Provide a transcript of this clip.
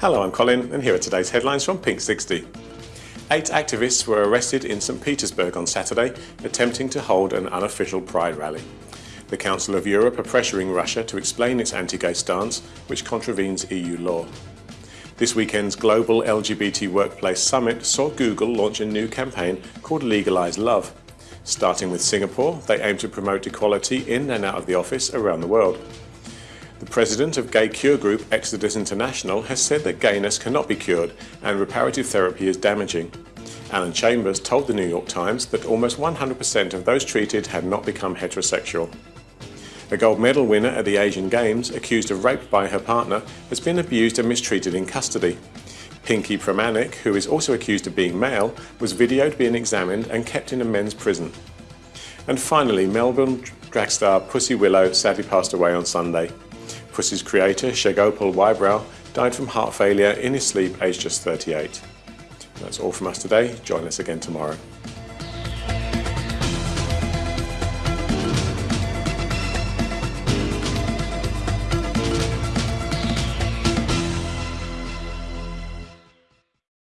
Hello, I'm Colin and here are today's headlines from Pink 60. Eight activists were arrested in St Petersburg on Saturday, attempting to hold an unofficial pride rally. The Council of Europe are pressuring Russia to explain its anti-gay stance, which contravenes EU law. This weekend's Global LGBT Workplace Summit saw Google launch a new campaign called Legalise Love. Starting with Singapore, they aim to promote equality in and out of the office around the world. The president of gay cure group Exodus International has said that gayness cannot be cured and reparative therapy is damaging. Alan Chambers told the New York Times that almost 100% of those treated had not become heterosexual. A gold medal winner at the Asian Games, accused of rape by her partner, has been abused and mistreated in custody. Pinki Pramanik, who is also accused of being male, was videoed being examined and kept in a men's prison. And finally, Melbourne drag star Pussy Willow sadly passed away on Sunday. Pussy's creator, Shegopal Wybrow, died from heart failure in his sleep aged just 38. That's all from us today. Join us again tomorrow.